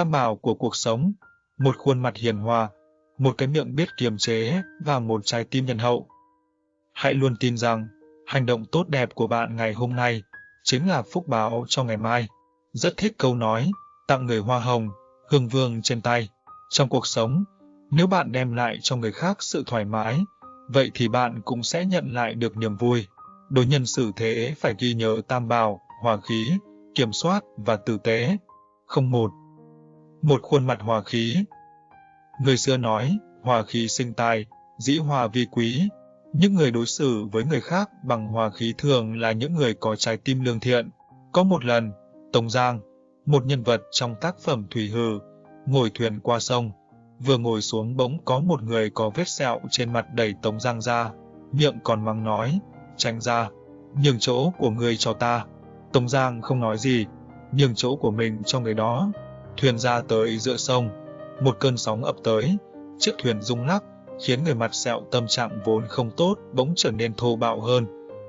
tam bảo của cuộc sống, một khuôn mặt hiền hòa, một cái miệng biết kiềm chế và một trái tim nhân hậu. Hãy luôn tin rằng, hành động tốt đẹp của bạn ngày hôm nay chính là phúc báo cho ngày mai. Rất thích câu nói, tặng người hoa hồng, hương vương trên tay. Trong cuộc sống, nếu bạn đem lại cho người khác sự thoải mái, vậy thì bạn cũng sẽ nhận lại được niềm vui. Đối nhân xử thế phải ghi nhớ tam bảo, hòa khí, kiểm soát và tử tế. Không một. Một khuôn mặt hòa khí. Người xưa nói, hòa khí sinh tài, dĩ hòa vi quý. Những người đối xử với người khác bằng hòa khí thường là những người có trái tim lương thiện. Có một lần, Tống Giang, một nhân vật trong tác phẩm Thủy Hừ, ngồi thuyền qua sông, vừa ngồi xuống bỗng có một người có vết sẹo trên mặt đẩy Tống Giang ra, miệng còn mắng nói, tránh ra, nhường chỗ của người cho ta. Tống Giang không nói gì, nhường chỗ của mình cho người đó. Thuyền ra tới giữa sông, một cơn sóng ập tới, chiếc thuyền rung lắc, khiến người mặt sẹo tâm trạng vốn không tốt bỗng trở nên thô bạo hơn.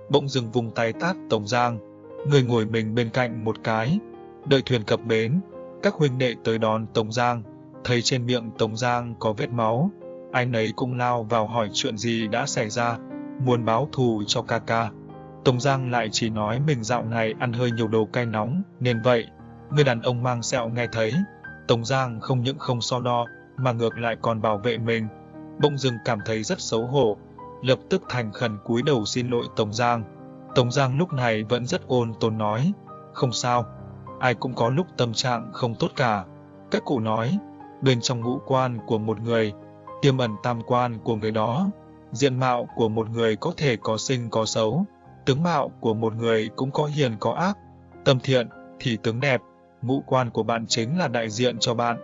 Bỗng dừng vùng tay tát Tống Giang, người ngồi mình bên cạnh một cái. Đợi thuyền cập bến, các huynh đệ tới đón Tống Giang, thấy trên miệng Tống Giang có vết máu. Ai nấy cũng lao vào hỏi chuyện gì đã xảy ra, muốn báo thù cho ca ca. Tống Giang lại chỉ nói mình dạo này ăn hơi nhiều đồ cay nóng, nên vậy. Người đàn ông mang sẹo nghe thấy, Tống Giang không những không so đo, mà ngược lại còn bảo vệ mình. Bỗng dưng cảm thấy rất xấu hổ, lập tức thành khẩn cúi đầu xin lỗi Tống Giang. Tống Giang lúc này vẫn rất ôn tồn nói, không sao, ai cũng có lúc tâm trạng không tốt cả. Các cụ nói, bên trong ngũ quan của một người, tiềm ẩn tam quan của người đó. Diện mạo của một người có thể có sinh có xấu, tướng mạo của một người cũng có hiền có ác, tâm thiện thì tướng đẹp, ngũ quan của bạn chính là đại diện cho bạn.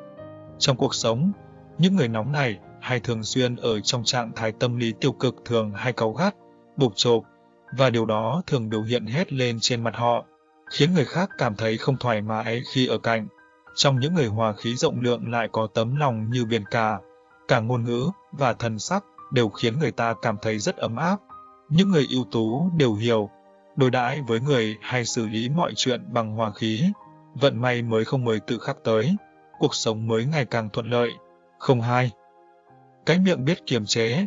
Trong cuộc sống, những người nóng này hay thường xuyên ở trong trạng thái tâm lý tiêu cực thường hay cáu gắt, bục chộp, và điều đó thường biểu hiện hết lên trên mặt họ, khiến người khác cảm thấy không thoải mái khi ở cạnh. Trong những người hòa khí rộng lượng lại có tấm lòng như biển cả, cả ngôn ngữ và thần sắc đều khiến người ta cảm thấy rất ấm áp. Những người ưu tú đều hiểu, đối đãi với người hay xử lý mọi chuyện bằng hòa khí, vận may mới không mới tự khắc tới, cuộc sống mới ngày càng thuận lợi. Không hai. Cái miệng biết kiềm chế.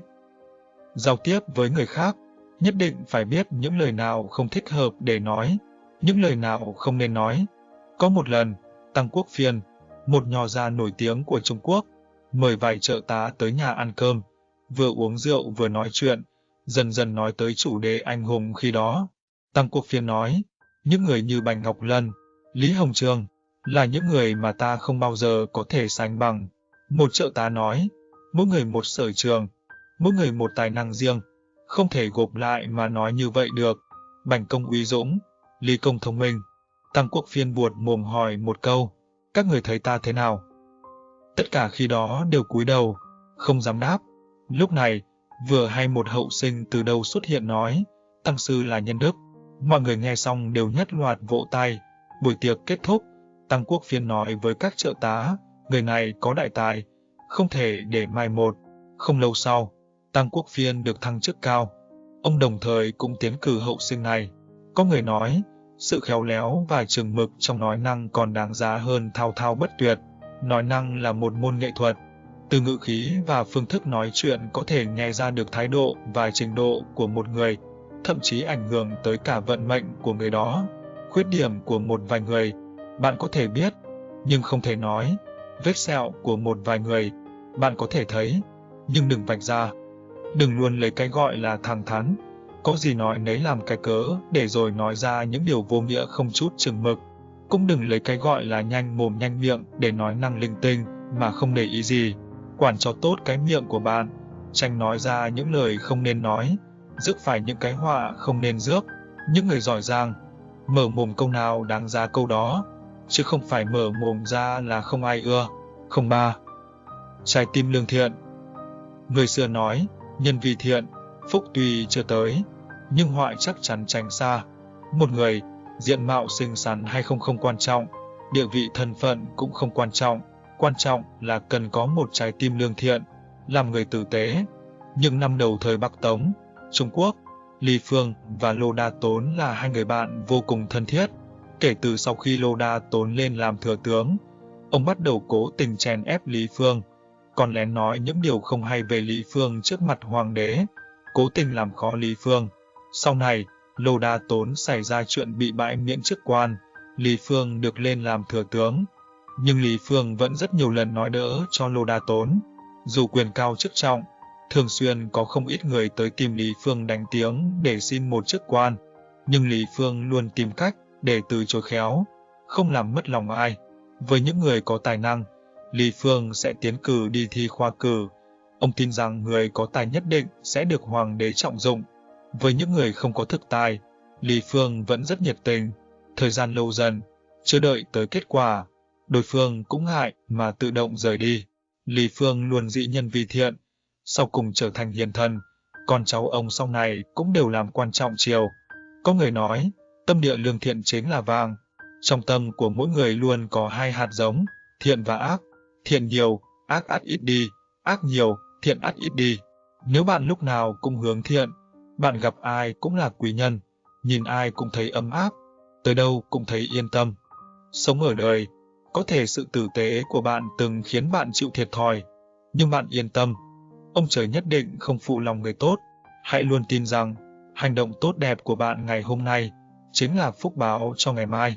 Giao tiếp với người khác, nhất định phải biết những lời nào không thích hợp để nói, những lời nào không nên nói. Có một lần, Tăng Quốc Phiên, một nho gia nổi tiếng của Trung Quốc, mời vài trợ tá tới nhà ăn cơm, vừa uống rượu vừa nói chuyện, dần dần nói tới chủ đề anh hùng khi đó. Tăng Quốc Phiên nói, những người như Bành Ngọc Lân, Lý Hồng Trường là những người mà ta không bao giờ có thể sánh bằng. Một trợ tá nói, mỗi người một sở trường, mỗi người một tài năng riêng, không thể gộp lại mà nói như vậy được. Bành công uy dũng, Lý công thông minh. Tăng quốc phiên buột mồm hỏi một câu, các người thấy ta thế nào? Tất cả khi đó đều cúi đầu, không dám đáp. Lúc này, vừa hay một hậu sinh từ đâu xuất hiện nói, tăng sư là nhân đức. Mọi người nghe xong đều nhất loạt vỗ tay. Buổi tiệc kết thúc, Tăng Quốc Phiên nói với các trợ tá, người này có đại tài, không thể để mai một. Không lâu sau, Tăng Quốc Phiên được thăng chức cao. Ông đồng thời cũng tiến cử hậu sinh này. Có người nói, sự khéo léo và trường mực trong nói năng còn đáng giá hơn thao thao bất tuyệt. Nói năng là một môn nghệ thuật. Từ ngữ khí và phương thức nói chuyện có thể nghe ra được thái độ và trình độ của một người, thậm chí ảnh hưởng tới cả vận mệnh của người đó. Khuyết điểm của một vài người, bạn có thể biết, nhưng không thể nói. Vết sẹo của một vài người, bạn có thể thấy, nhưng đừng vạch ra. Đừng luôn lấy cái gọi là thẳng thắn, có gì nói nấy làm cái cớ để rồi nói ra những điều vô nghĩa không chút chừng mực. Cũng đừng lấy cái gọi là nhanh mồm nhanh miệng để nói năng linh tinh mà không để ý gì. Quản cho tốt cái miệng của bạn, tránh nói ra những lời không nên nói, rước phải những cái họa không nên rước. Những người giỏi giang, mở mồm câu nào đáng ra câu đó, chứ không phải mở mồm ra là không ai ưa. Không ba. Trái tim lương thiện Người xưa nói, nhân vì thiện, phúc tuy chưa tới, nhưng họa chắc chắn tránh xa. Một người, diện mạo xinh xắn hay không không quan trọng, địa vị thân phận cũng không quan trọng, quan trọng là cần có một trái tim lương thiện, làm người tử tế. Những năm đầu thời Bắc Tống, Trung Quốc, Lý Phương và Lô Đa Tốn là hai người bạn vô cùng thân thiết. Kể từ sau khi Lô Đa Tốn lên làm thừa tướng, Ông bắt đầu cố tình chèn ép Lý Phương, còn lén nói những điều không hay về Lý Phương trước mặt hoàng đế, cố tình làm khó Lý Phương. Sau này, Lô Đa Tốn xảy ra chuyện bị bãi miễn chức quan, Lý Phương được lên làm thừa tướng. Nhưng Lý Phương vẫn rất nhiều lần nói đỡ cho Lô Đa Tốn. Dù quyền cao chức trọng, thường xuyên có không ít người tới tìm Lý Phương đánh tiếng để xin một chức quan. Nhưng Lý Phương luôn tìm cách để từ chối khéo, không làm mất lòng ai. Với những người có tài năng, Lý Phương sẽ tiến cử đi thi khoa cử. Ông tin rằng người có tài nhất định sẽ được hoàng đế trọng dụng. Với những người không có thực tài, Lý Phương vẫn rất nhiệt tình. Thời gian lâu dần, chưa đợi tới kết quả, đối phương cũng ngại mà tự động rời đi. Lý Phương luôn dị nhân vì thiện, sau cùng trở thành hiền thần, con cháu ông sau này cũng đều làm quan trọng triều. Có người nói, tâm địa lương thiện chính là vàng. Trong tâm của mỗi người luôn có hai hạt giống, thiện và ác. Thiện nhiều, ác ắt ít đi, ác nhiều, thiện ắt ít đi. Nếu bạn lúc nào cũng hướng thiện, bạn gặp ai cũng là quý nhân, nhìn ai cũng thấy ấm áp, tới đâu cũng thấy yên tâm. Sống ở đời, có thể sự tử tế của bạn từng khiến bạn chịu thiệt thòi, nhưng bạn yên tâm, ông trời nhất định không phụ lòng người tốt. Hãy luôn tin rằng, hành động tốt đẹp của bạn ngày hôm nay chính là phúc báo cho ngày mai.